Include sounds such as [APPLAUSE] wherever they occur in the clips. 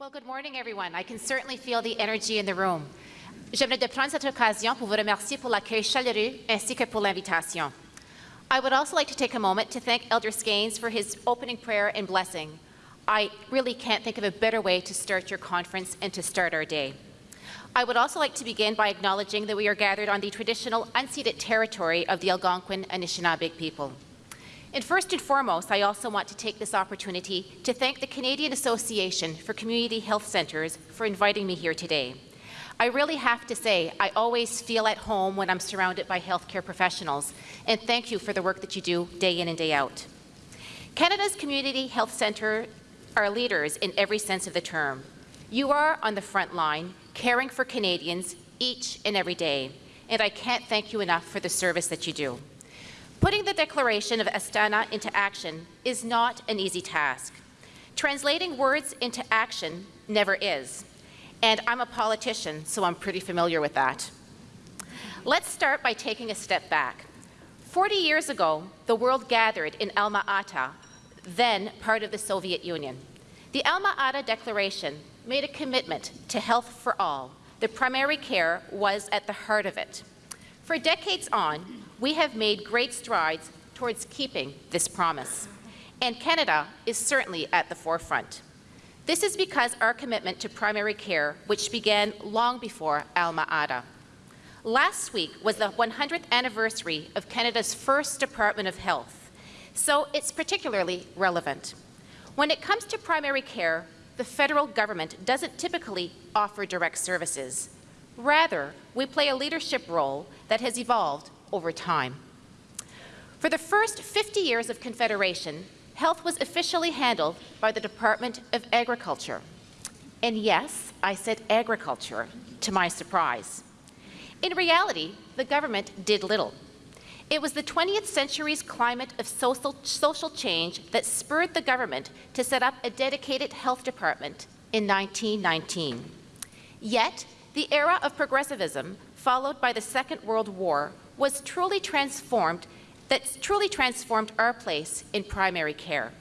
Well, good morning, everyone. I can certainly feel the energy in the room. J'aimerais de prendre cette occasion pour vous remercier pour l'accueil chaleureux ainsi que pour l'invitation. I would also like to take a moment to thank Elder Skeins for his opening prayer and blessing. I really can't think of a better way to start your conference and to start our day. I would also like to begin by acknowledging that we are gathered on the traditional unceded territory of the Algonquin Anishinaabe people. And first and foremost, I also want to take this opportunity to thank the Canadian Association for Community Health Centres for inviting me here today. I really have to say, I always feel at home when I'm surrounded by healthcare professionals, and thank you for the work that you do day in and day out. Canada's Community Health Centre are leaders in every sense of the term. You are on the front line, caring for Canadians each and every day, and I can't thank you enough for the service that you do. Putting the declaration of Astana into action is not an easy task. Translating words into action never is. And I'm a politician, so I'm pretty familiar with that. Let's start by taking a step back. 40 years ago, the world gathered in Alma-Ata, then part of the Soviet Union. The Alma-Ata Declaration made a commitment to health for all. The primary care was at the heart of it. For decades on, we have made great strides towards keeping this promise. And Canada is certainly at the forefront. This is because our commitment to primary care, which began long before Alma-Ata. Last week was the 100th anniversary of Canada's first Department of Health, so it's particularly relevant. When it comes to primary care, the federal government doesn't typically offer direct services. Rather, we play a leadership role that has evolved over time. For the first 50 years of Confederation, health was officially handled by the Department of Agriculture. And yes, I said agriculture, to my surprise. In reality, the government did little. It was the 20th century's climate of social, social change that spurred the government to set up a dedicated health department in 1919. Yet, the era of progressivism, followed by the Second World War, was truly transformed, that truly transformed our place in primary care.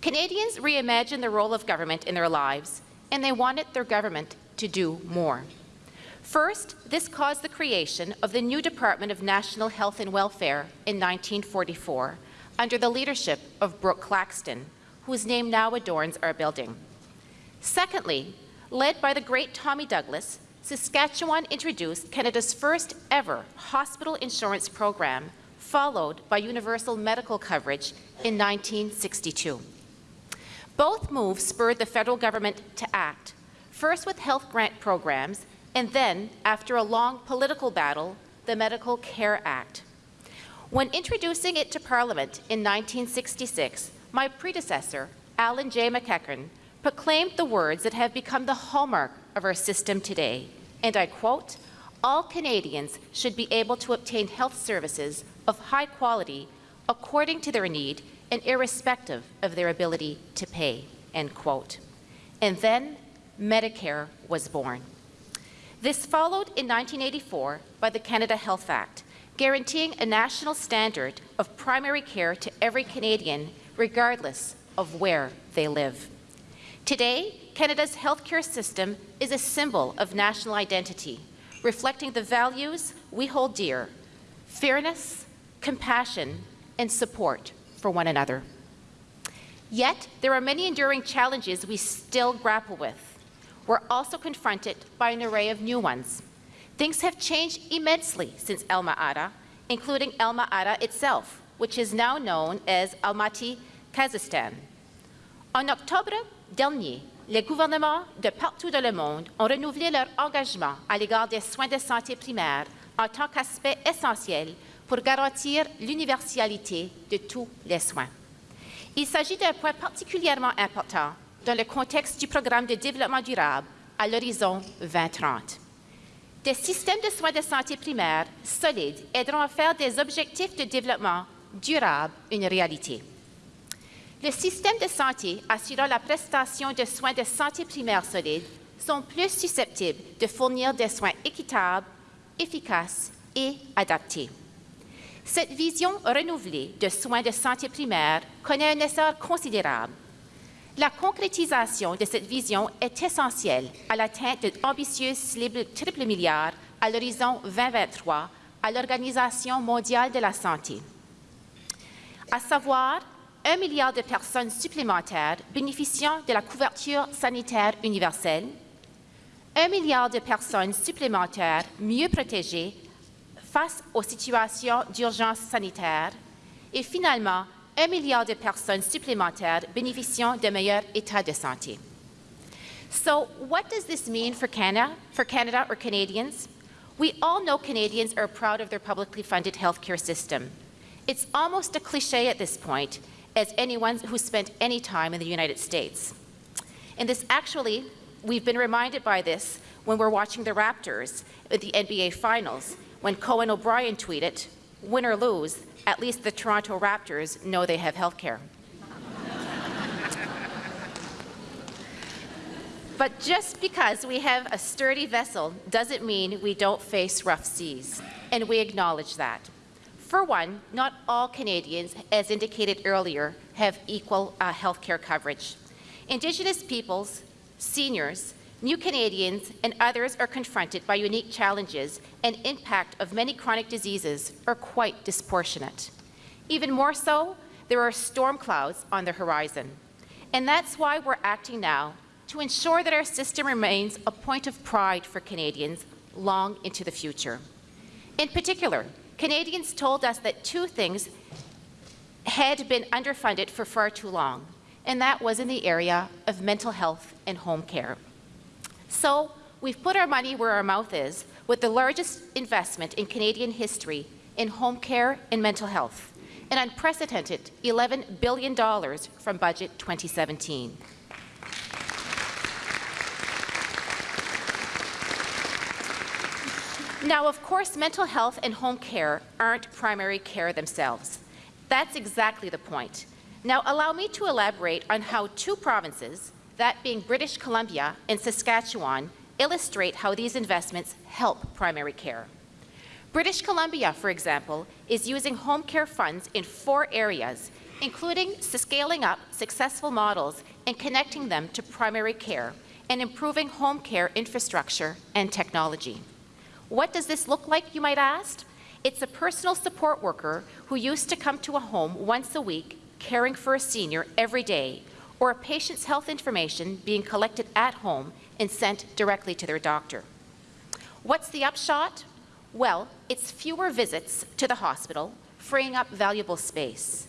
Canadians reimagined the role of government in their lives, and they wanted their government to do more. First, this caused the creation of the new Department of National Health and Welfare in 1944 under the leadership of Brooke Claxton, whose name now adorns our building. Secondly, led by the great Tommy Douglas, Saskatchewan introduced Canada's first ever hospital insurance program, followed by universal medical coverage in 1962. Both moves spurred the federal government to act, first with health grant programs, and then, after a long political battle, the Medical Care Act. When introducing it to Parliament in 1966, my predecessor, Allan J. MacEachen, proclaimed the words that have become the hallmark of our system today, and I quote, all Canadians should be able to obtain health services of high quality according to their need and irrespective of their ability to pay, end quote. And then Medicare was born. This followed in 1984 by the Canada Health Act, guaranteeing a national standard of primary care to every Canadian, regardless of where they live. Today, Canada's healthcare system is a symbol of national identity, reflecting the values we hold dear, fairness, compassion, and support for one another. Yet, there are many enduring challenges we still grapple with we're also confronted by an array of new ones. Things have changed immensely since Alma-Ata, including Alma-Ata itself, which is now known as Almaty, Kazakhstan. En octobre dernier, les gouvernements de partout dans le monde ont renouvelé leur engagement à l'égard des soins de santé primaires en tant qu'aspect essentiel pour garantir l'universalité de tous les soins. Il s'agit d'un point particulièrement important dans le contexte du programme de développement durable à l'horizon 2030. Des systèmes de soins de santé primaire solides aideront à faire des objectifs de développement durable une réalité. Les systèmes de santé assurant la prestation de soins de santé primaire solides sont plus susceptibles de fournir des soins équitables, efficaces et adaptés. Cette vision renouvelée de soins de santé primaire connaît un essor considérable La concrétisation de cette vision est essentielle à l'atteinte d'ambitieuses cibles triple milliard à l'horizon 2023 à l'Organisation mondiale de la santé, à savoir un milliard de personnes supplémentaires bénéficiant de la couverture sanitaire universelle, un milliard de personnes supplémentaires mieux protégées face aux situations d'urgence sanitaire et finalement un milliard de personnes supplémentaires bénéficiant d'un meilleur état de santé. So what does this mean for Canada, for Canada or Canadians? We all know Canadians are proud of their publicly funded healthcare system. It's almost a cliche at this point, as anyone who spent any time in the United States. And this actually, we've been reminded by this when we're watching the Raptors at the NBA Finals, when Conan O'Brien tweeted, win or lose, at least the Toronto Raptors know they have health care. [LAUGHS] but just because we have a sturdy vessel doesn't mean we don't face rough seas, and we acknowledge that. For one, not all Canadians, as indicated earlier, have equal uh, health care coverage. Indigenous peoples, seniors, New Canadians and others are confronted by unique challenges and impact of many chronic diseases are quite disproportionate. Even more so, there are storm clouds on the horizon. And that's why we're acting now to ensure that our system remains a point of pride for Canadians long into the future. In particular, Canadians told us that two things had been underfunded for far too long, and that was in the area of mental health and home care. So we've put our money where our mouth is with the largest investment in Canadian history in home care and mental health, an unprecedented $11 billion from Budget 2017. Now, of course, mental health and home care aren't primary care themselves. That's exactly the point. Now, allow me to elaborate on how two provinces, that being British Columbia and Saskatchewan, illustrate how these investments help primary care. British Columbia, for example, is using home care funds in four areas, including scaling up successful models and connecting them to primary care and improving home care infrastructure and technology. What does this look like, you might ask? It's a personal support worker who used to come to a home once a week, caring for a senior every day, or a patient's health information being collected at home and sent directly to their doctor. What's the upshot? Well, it's fewer visits to the hospital, freeing up valuable space.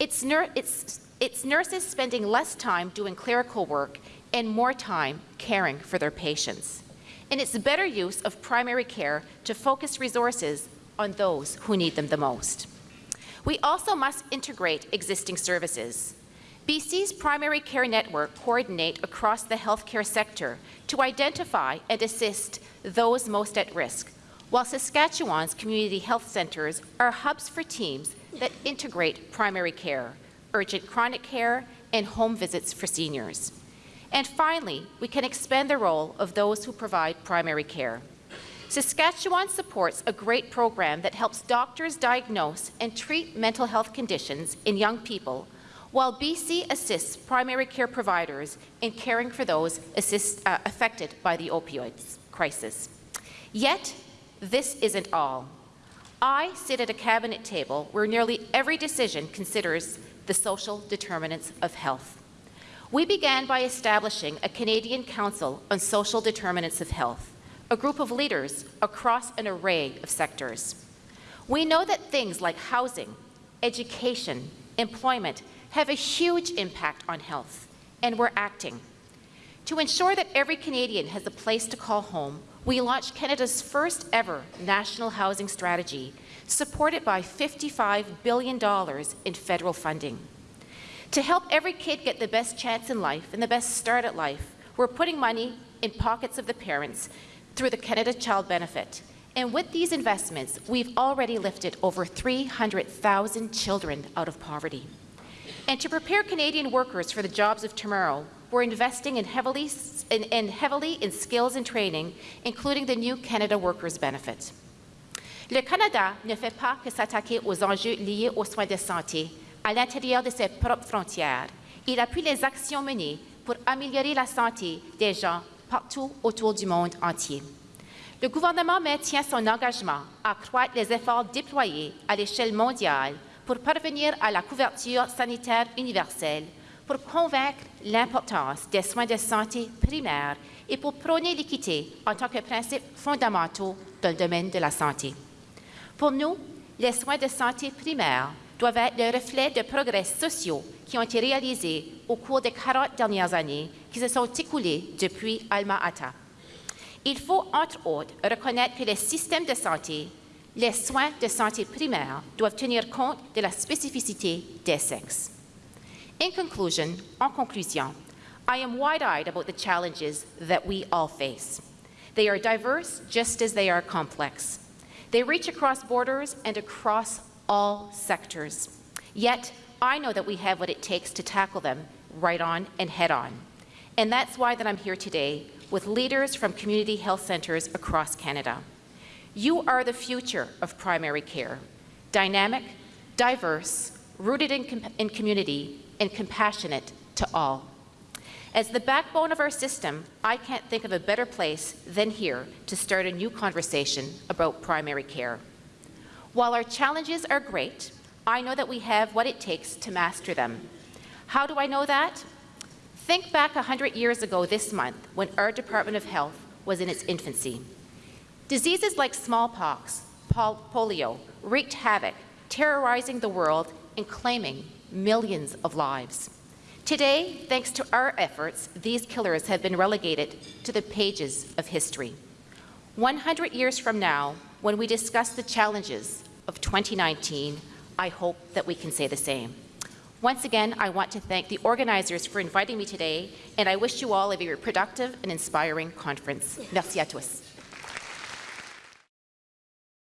It's, it's, it's nurses spending less time doing clerical work and more time caring for their patients. And it's better use of primary care to focus resources on those who need them the most. We also must integrate existing services. BC's primary care network coordinate across the healthcare sector to identify and assist those most at risk, while Saskatchewan's community health centres are hubs for teams that integrate primary care, urgent chronic care, and home visits for seniors. And finally, we can expand the role of those who provide primary care. Saskatchewan supports a great program that helps doctors diagnose and treat mental health conditions in young people while BC assists primary care providers in caring for those assist, uh, affected by the opioids crisis. Yet, this isn't all. I sit at a cabinet table where nearly every decision considers the social determinants of health. We began by establishing a Canadian Council on Social Determinants of Health, a group of leaders across an array of sectors. We know that things like housing, education, employment, have a huge impact on health, and we're acting. To ensure that every Canadian has a place to call home, we launched Canada's first ever national housing strategy, supported by $55 billion in federal funding. To help every kid get the best chance in life and the best start at life, we're putting money in pockets of the parents through the Canada Child Benefit. And with these investments, we've already lifted over 300,000 children out of poverty. And to prepare Canadian workers for the jobs of tomorrow, we're investing in heavily, in, in heavily in skills and training, including the new Canada Workers Benefit. Le Canada ne fait pas que s'attaquer aux enjeux liés aux soins de santé à l'intérieur de ses propres frontières. Il appuie les actions menées pour améliorer la santé des gens partout autour du monde entier. Le gouvernement maintient son engagement à accroître les efforts déployés à l'échelle mondiale pour parvenir à la couverture sanitaire universelle, pour convaincre l'importance des soins de santé primaires et pour prôner l'équité en tant que principe fondamental dans le domaine de la santé. Pour nous, les soins de santé primaires doivent être le reflet de progrès sociaux qui ont été réalisés au cours des 40 dernières années qui se sont écoulées depuis Alma Ata. Il faut, entre autres, reconnaître que les systèmes de santé, les soins de santé primaires doivent tenir compte de la spécificité des sexes. In conclusion, en conclusion, I am wide-eyed about the challenges that we all face. They are diverse just as they are complex. They reach across borders and across all sectors. Yet, I know that we have what it takes to tackle them right on and head on. And that's why that I'm here today with leaders from community health centres across Canada. You are the future of primary care, dynamic, diverse, rooted in, com in community, and compassionate to all. As the backbone of our system, I can't think of a better place than here to start a new conversation about primary care. While our challenges are great, I know that we have what it takes to master them. How do I know that? Think back 100 years ago this month when our Department of Health was in its infancy. Diseases like smallpox, pol polio wreaked havoc, terrorizing the world and claiming millions of lives. Today, thanks to our efforts, these killers have been relegated to the pages of history. 100 years from now, when we discuss the challenges of 2019, I hope that we can say the same. Once again, I want to thank the organizers for inviting me today, and I wish you all a very productive and inspiring conference. Merci à tous.